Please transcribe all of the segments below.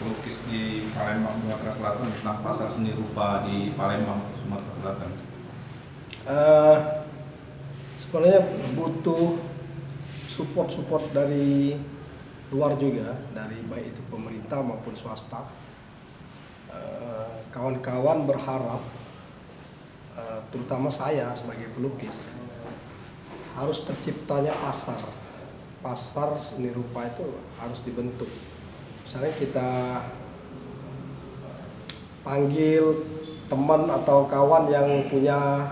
pelukis di Palembang Sumatera Selatan tentang pasar seni rupa di Palembang Sumatera Selatan? Uh, sebenarnya butuh support-support dari luar juga, dari baik itu pemerintah maupun swasta. Eh, kawan-kawan uh, berharap, uh, terutama saya sebagai pelukis, harus terciptanya pasar. Pasar seni rupa itu harus dibentuk misalnya kita panggil teman atau kawan yang punya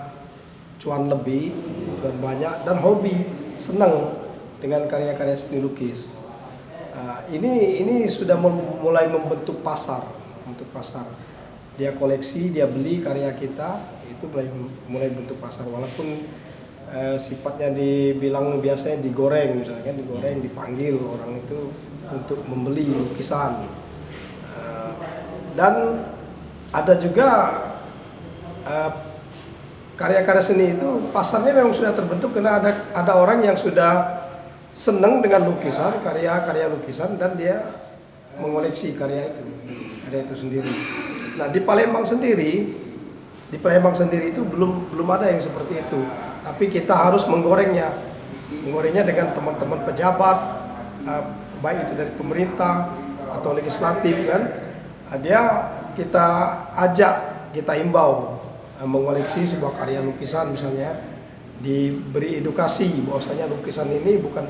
cuan lebih dan banyak dan hobi senang dengan karya-karya seni lukis. Nah, ini ini sudah mulai membentuk pasar untuk pasar. Dia koleksi dia beli karya kita itu mulai mulai bentuk pasar. Walaupun eh, sifatnya dibilang biasanya digoreng misalnya digoreng dipanggil orang itu untuk membeli lukisan uh, dan ada juga uh, karya-karya seni itu pasarnya memang sudah terbentuk karena ada ada orang yang sudah senang dengan lukisan karya-karya lukisan dan dia mengoleksi karya itu karya itu sendiri. Nah di Palembang sendiri di Palembang sendiri itu belum belum ada yang seperti itu. Tapi kita harus menggorengnya, menggorengnya dengan teman-teman pejabat, uh, baik itu dari pemerintah atau legislatif kan? Ah, dia kita ajak kita himbau ah, mengoleksi sebuah karya lukisan misalnya diberi edukasi bahwasanya lukisan ini bukan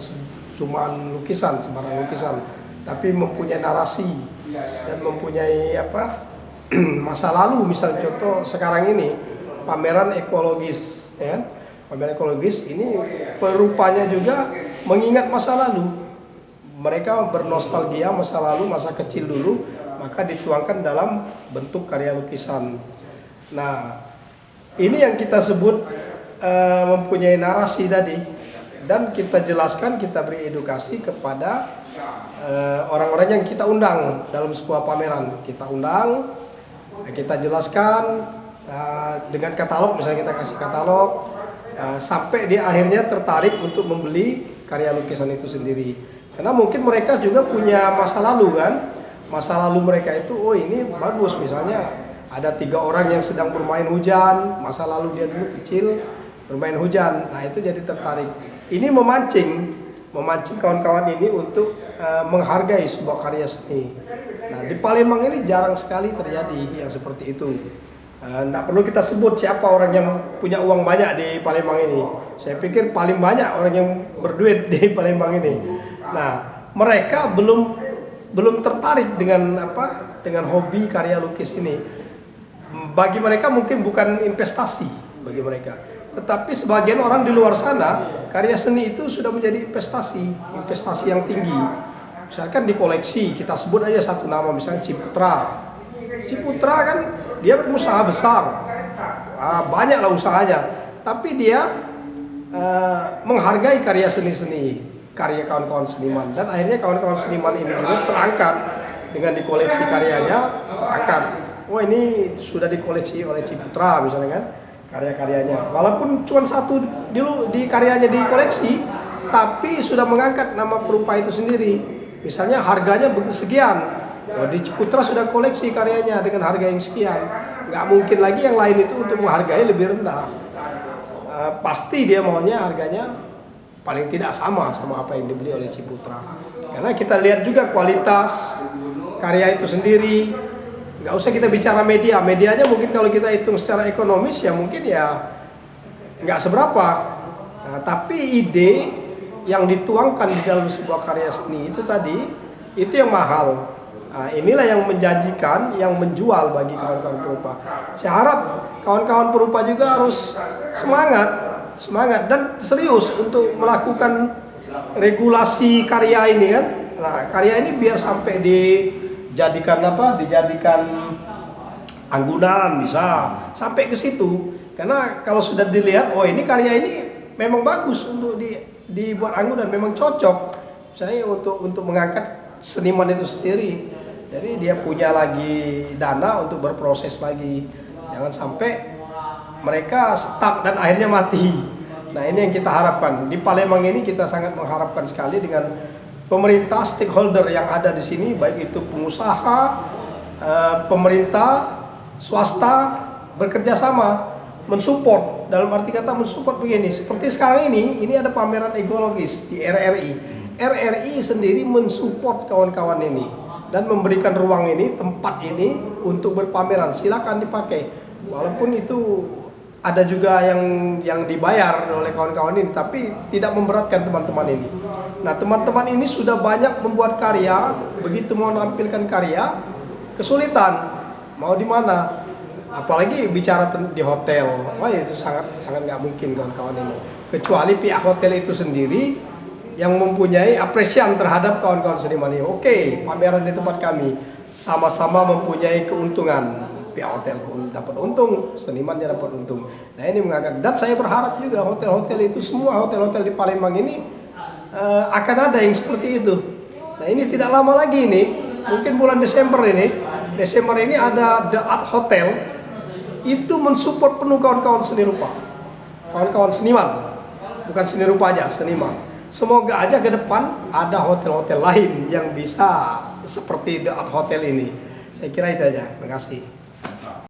cuma lukisan sembarang lukisan tapi mempunyai narasi dan mempunyai apa masa lalu. Misalnya contoh sekarang ini pameran ekologis ya. Pameran ekologis ini perupanya juga mengingat masa lalu mereka bernostalgia masa lalu, masa kecil dulu, maka dituangkan dalam bentuk karya lukisan. Nah, ini yang kita sebut uh, mempunyai narasi tadi, dan kita jelaskan, kita beri edukasi kepada eh, orang-orang uh, yang kita undang dalam sebuah pameran. Kita undang, kita jelaskan uh, dengan katalog, misalnya kita kasih katalog, uh, sampai dia akhirnya tertarik untuk membeli karya lukisan itu sendiri. Karena mungkin mereka juga punya masa lalu kan. Masa lalu mereka itu, oh ini bagus misalnya ada tiga orang yang sedang bermain hujan, masa lalu dia dulu kecil bermain hujan. Nah itu jadi tertarik. Ini memancing, memancing kawan-kawan ini untuk uh, menghargai sebuah karya seni. Nah di Palembang ini jarang sekali terjadi yang seperti itu. Tidak uh, perlu kita sebut siapa orang yang punya uang banyak di Palembang ini. Saya pikir paling banyak orang yang berduit di Palembang ini. Nah, mereka belum belum tertarik dengan apa? Dengan hobi karya lukis ini. Bagi mereka mungkin bukan investasi bagi mereka. Tetapi sebagian orang di luar sana, karya seni itu sudah menjadi investasi, investasi yang tinggi. Misalkan di koleksi, kita sebut aja satu nama, misalnya Ciputra. Ciputra kan dia pengusaha besar, ah, banyaklah usahanya, tapi dia uh, menghargai karya seni-seni karya kawan-kawan seniman. Dan akhirnya kawan-kawan seniman ini terangkat. Dengan dikoleksi karyanya terangkat. Wah ini sudah dikoleksi oleh Ciputra misalnya kan karya-karyanya. Walaupun cuma satu dulu di karyanya dikoleksi tapi sudah mengangkat nama perupa itu sendiri. Misalnya harganya sekian. Wah, di Ciputra sudah koleksi karyanya dengan harga yang sekian. Nggak mungkin lagi yang lain itu untuk menghargai lebih rendah. Uh, pasti dia maunya harganya paling tidak sama sama apa yang dibeli oleh Ciputra. Karena kita lihat juga kualitas karya itu sendiri. Nggak usah kita bicara media, medianya mungkin kalau kita hitung secara ekonomis ya mungkin ya nggak seberapa. Nah, tapi ide yang dituangkan di dalam sebuah karya seni itu tadi itu yang mahal. Nah, inilah yang menjanjikan, yang menjual bagi kawan-kawan perupa. Saya harap kawan-kawan perupa juga harus semangat semangat dan serius untuk melakukan regulasi karya ini kan. Nah, karya ini biar sampai dijadikan apa? Dijadikan anggunan bisa sampai ke situ. Karena kalau sudah dilihat, oh ini karya ini memang bagus untuk di, dibuat anggunan, memang cocok. Saya untuk untuk mengangkat seniman itu sendiri. Jadi dia punya lagi dana untuk berproses lagi. Jangan sampai mereka stuck dan akhirnya mati. Nah ini yang kita harapkan. Di Palembang ini kita sangat mengharapkan sekali dengan pemerintah stakeholder yang ada di sini baik itu pengusaha, eh, pemerintah, swasta bekerja sama mensupport dalam arti kata mensupport begini seperti sekarang ini ini ada pameran ekologis di RRI RRI sendiri mensupport kawan-kawan ini dan memberikan ruang ini tempat ini untuk berpameran silakan dipakai walaupun itu ada juga yang yang dibayar oleh kawan-kawan ini tapi tidak memberatkan teman-teman ini. Nah teman-teman ini sudah banyak membuat karya begitu mau menampilkan karya kesulitan. Mau di mana? Apalagi bicara di hotel. Wah itu sangat sangat nggak mungkin kawan-kawan ini. Kecuali pihak hotel itu sendiri yang mempunyai apresian terhadap kawan-kawan seniman ini. Oke pameran di tempat kami. Sama-sama mempunyai keuntungan hotel pun dapat untung senimannya dapat untung. Nah ini mengangkat dan saya berharap juga hotel-hotel itu semua hotel-hotel di Palembang ini eh, akan ada yang seperti itu. Nah ini tidak lama lagi ini mungkin bulan Desember ini Desember ini ada The Art Hotel itu mensupport penuh kawan-kawan seni rupa. Kawan-kawan seniman bukan seni rupa aja seniman. Semoga aja ke depan ada hotel-hotel lain yang bisa seperti The Art Hotel ini. Saya kira itu aja. Terima kasih